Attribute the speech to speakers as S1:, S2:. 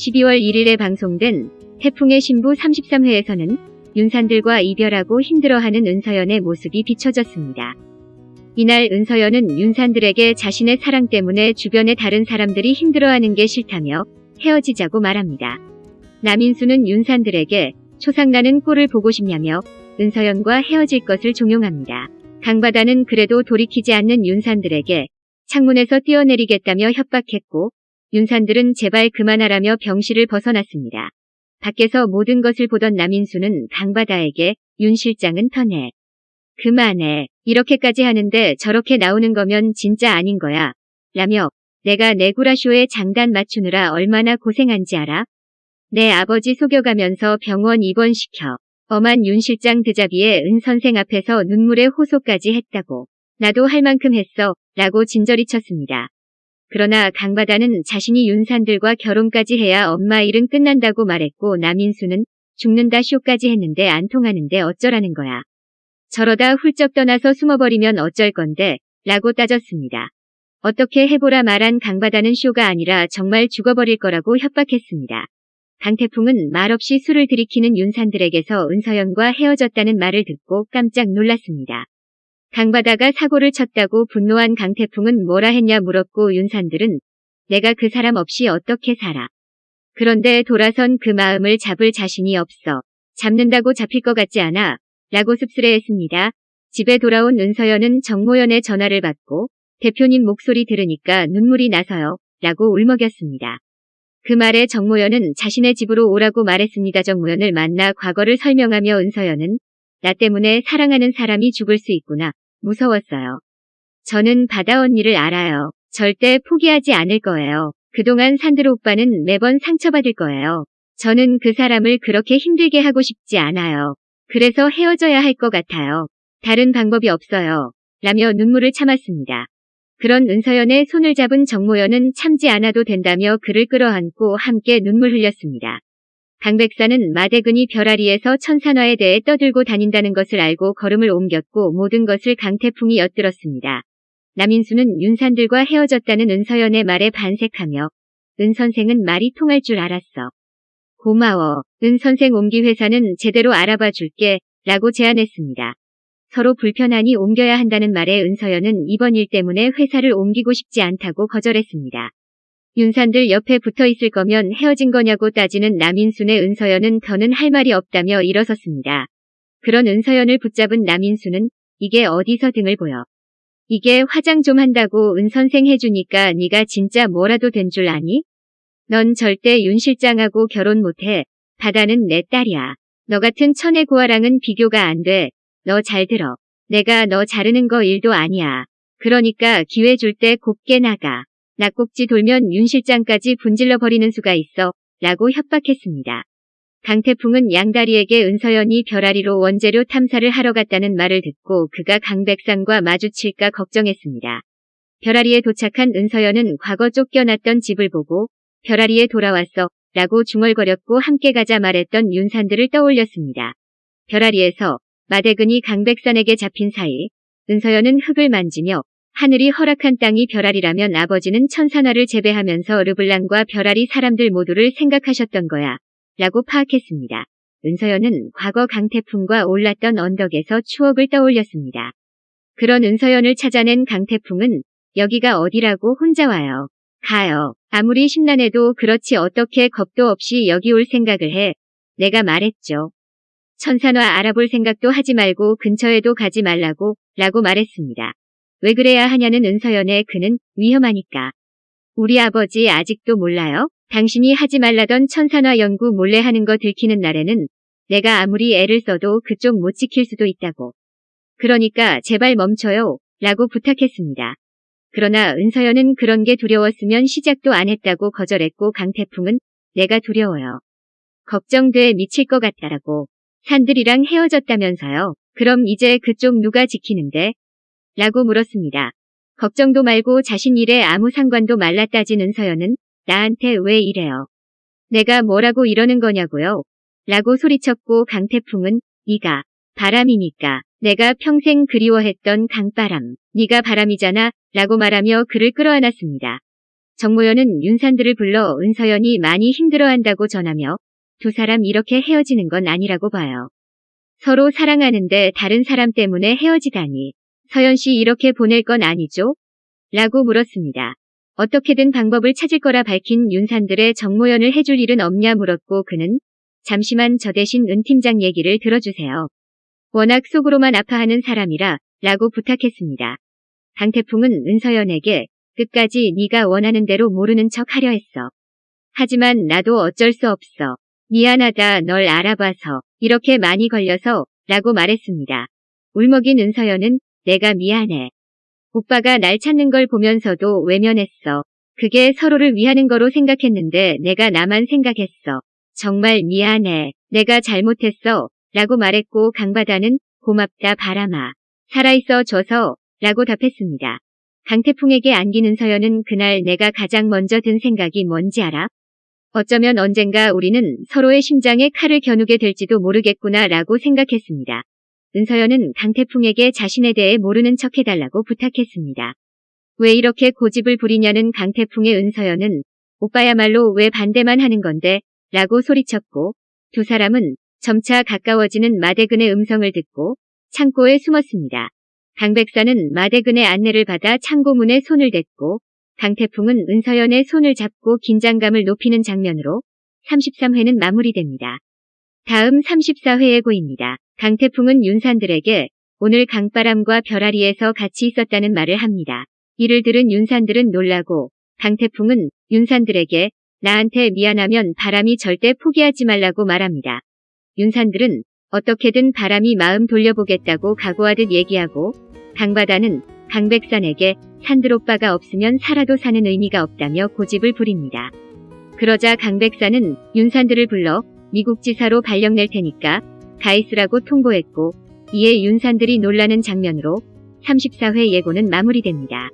S1: 12월 1일에 방송된 태풍의 신부 33회에서는 윤산들과 이별하고 힘들어하는 은서연의 모습이 비춰졌습니다. 이날 은서연은 윤산들에게 자신의 사랑 때문에 주변의 다른 사람들이 힘들어하는 게 싫다며 헤어지자고 말합니다. 남인수는 윤산들에게 초상나는 꼴을 보고 싶냐며 은서연과 헤어질 것을 종용합니다. 강바다는 그래도 돌이키지 않는 윤산들에게 창문에서 뛰어내리겠다며 협박했고 윤산들은 제발 그만하라며 병실을 벗어났습니다. 밖에서 모든 것을 보던 남인수는 강바다에게 윤 실장은 터내. 그만해. 이렇게까지 하는데 저렇게 나오는 거면 진짜 아닌 거야. 라며 내가 내구라쇼에 장단 맞추느라 얼마나 고생한지 알아? 내 아버지 속여가면서 병원 입원시켜. 엄한 윤 실장 드자비에 은 선생 앞에서 눈물의 호소까지 했다고. 나도 할 만큼 했어. 라고 진저리 쳤습니다. 그러나 강바다는 자신이 윤산들과 결혼까지 해야 엄마 일은 끝난다고 말했고 남인수는 죽는다 쇼까지 했는데 안 통하는데 어쩌라는 거야. 저러다 훌쩍 떠나서 숨어버리면 어쩔 건데 라고 따졌습니다. 어떻게 해보라 말한 강바다는 쇼가 아니라 정말 죽어버릴 거라고 협박했습니다. 강태풍은 말없이 술을 들이키는 윤산들에게서 은서연과 헤어졌다는 말을 듣고 깜짝 놀랐습니다. 강바다가 사고를 쳤다고 분노한 강태풍은 뭐라 했냐 물었고 윤산들은 내가 그 사람 없이 어떻게 살아. 그런데 돌아선 그 마음을 잡을 자신이 없어. 잡는다고 잡힐 것 같지 않아. 라고 씁쓸해했습니다. 집에 돌아온 은서연은 정모연의 전화를 받고 대표님 목소리 들으니까 눈물이 나서요. 라고 울먹였습니다. 그 말에 정모연은 자신의 집으로 오라고 말했습니다. 정모연을 만나 과거를 설명하며 은서연은 나 때문에 사랑하는 사람이 죽을 수 있구나. 무서웠어요. 저는 바다 언니를 알아요. 절대 포기하지 않을 거예요. 그동안 산드로 오빠는 매번 상처받을 거예요. 저는 그 사람을 그렇게 힘들게 하고 싶지 않아요. 그래서 헤어져야 할 것 같아요. 다른 방법이 없어요. 라며 눈물을 참았습니다. 그런 은서연의 손을 잡은 정모연은 참지 않아도 된다며 그를 끌어안고 함께 눈물 흘렸습니다. 강백사는 마대근이 별아리에서 천산화에 대해 떠들고 다닌다는 것을 알고 걸음을 옮겼고 모든 것을 강태풍이 엿들었습니다. 남인수는 윤산들과 헤어졌다는 은서연의 말에 반색하며 은 선생은 말이 통할 줄 알았어. 고마워. 은 선생 옮기 회사는 제대로 알아봐 줄게. 라고 제안했습니다. 서로 불편하니 옮겨야 한다는 말에 은서연은 이번 일 때문에 회사를 옮기고 싶지 않다고 거절했습니다. 윤산들 옆에 붙어 있을 거면 헤어진 거냐고 따지는 남인순의 은서연은 더는 할 말이 없다며 일어섰습니다. 그런 은서연을 붙잡은 남인수는 이게 어디서 등을 보여. 이게 화장 좀 한다고 은 선생 해주니까 네가 진짜 뭐라도 된 줄 아니? 넌 절대 윤 실장하고 결혼 못해. 바다는 내 딸이야. 너 같은 천의 고아랑은 비교가 안 돼. 너 잘 들어. 내가 너 자르는 거 일도 아니야. 그러니까 기회 줄 때 곱게 나가. 낙곡지 돌면 윤 실장까지 분질러 버리는 수가 있어. 라고 협박했습니다. 강태풍은 양다리에게 은서연이 별아리로 원재료 탐사를 하러 갔다는 말을 듣고 그가 강백산과 마주칠까 걱정했습니다. 별아리에 도착한 은서연은 과거 쫓겨났던 집을 보고 별아리에 돌아왔어 라고 중얼거렸고 함께 가자 말했던 윤산들을 떠올렸습니다. 별아리에서 마대근이 강백산에게 잡힌 사이 은서연은 흙을 만지며 하늘이 허락한 땅이 별아리라면 아버지는 천산화를 재배하면서 르블랑과 별아리 사람들 모두를 생각하셨던 거야. 라고 파악했습니다. 은서연은 과거 강태풍과 올랐던 언덕에서 추억을 떠올렸습니다. 그런 은서연을 찾아낸 강태풍은 여기가 어디라고 혼자 와요. 가요. 아무리 심란해도 그렇지 어떻게 겁도 없이 여기 올 생각을 해. 내가 말했죠. 천산화 알아볼 생각도 하지 말고 근처에도 가지 말라고 라고 말했습니다. 왜 그래야 하냐는 은서연의 그는 위험하니까. 우리 아버지 아직도 몰라요? 당신이 하지 말라던 천산화 연구 몰래 하는 거 들키는 날에는 내가 아무리 애를 써도 그쪽 못 지킬 수도 있다고. 그러니까 제발 멈춰요. 라고 부탁했습니다. 그러나 은서연은 그런 게 두려웠으면 시작도 안 했다고 거절했고 강태풍은 내가 두려워요. 걱정돼 미칠 것 같다라고. 산들이랑 헤어졌다면서요. 그럼 이제 그쪽 누가 지키는데? 라고 물었습니다. 걱정도 말고 자신 일에 아무 상관도 말라 따진 은서연은 나한테 왜 이래요? 내가 뭐라고 이러는 거냐고요? 라고 소리쳤고 강태풍은 네가 바람이니까 내가 평생 그리워했던 강바람 네가 바람이잖아 라고 말하며 그를 끌어안았습니다. 정모연은 윤산들을 불러 은서연이 많이 힘들어한다고 전하며 두 사람 이렇게 헤어지는 건 아니라고 봐요. 서로 사랑하는데 다른 사람 때문에 헤어지다니. 서연 씨 이렇게 보낼 건 아니죠? 라고 물었습니다. 어떻게든 방법을 찾을 거라 밝힌 윤산들의 정모연을 해줄 일은 없냐 물었고 그는 잠시만 저 대신 은 팀장 얘기를 들어주세요. 워낙 속으로만 아파하는 사람이라 라고 부탁했습니다. 강태풍은 은서연에게 끝까지 네가 원하는 대로 모르는 척 하려 했어. 하지만 나도 어쩔 수 없어. 미안하다 널 알아봐서 이렇게 많이 걸려서 라고 말했습니다. 울먹인 은서연은 내가 미안해. 오빠가 날 찾는 걸 보면서도 외면했어. 그게 서로를 위하는 거로 생각했는데 내가 나만 생각했어. 정말 미안해. 내가 잘못했어. 라고 말했고 강바다는 고맙다 바람아. 살아있어 줘서 라고 답했습니다. 강태풍에게 안기는 서연은 그날 내가 가장 먼저 든 생각이 뭔지 알아? 어쩌면 언젠가 우리는 서로의 심장에 칼을 겨누게 될지도 모르겠구나 라고 생각했습니다. 은서연은 강태풍에게 자신에 대해 모르는 척 해달라고 부탁했습니다. 왜 이렇게 고집을 부리냐는 강태풍의 은서연은 오빠야말로 왜 반대만 하는 건데 라고 소리쳤고 두 사람은 점차 가까워지는 마대근의 음성을 듣고 창고에 숨었습니다. 강 백사는 마대근의 안내를 받아 창고문에 손을 댔고 강태풍은 은서연의 손을 잡고 긴장감을 높이는 장면으로 33회는 마무리됩니다. 다음 34회 예고입니다. 강태풍은 윤산들에게 오늘 강바람과 별아리에서 같이 있었다는 말을 합니다. 이를 들은 윤산들은 놀라고 강태풍은 윤산들에게 나한테 미안하면 바람이 절대 포기하지 말라고 말합니다. 윤산들은 어떻게든 바람이 마음 돌려보겠다고 각오하듯 얘기하고 강바다는 강백산에게 산들 오빠가 없으면 살아도 사는 의미가 없다며 고집을 부립니다. 그러자 강백산은 윤산들을 불러 미국 지사로 발령낼 테니까 가 있으라고 통보했고 이에 윤산들이 놀라는 장면으로 34회 예고는 마무리됩니다.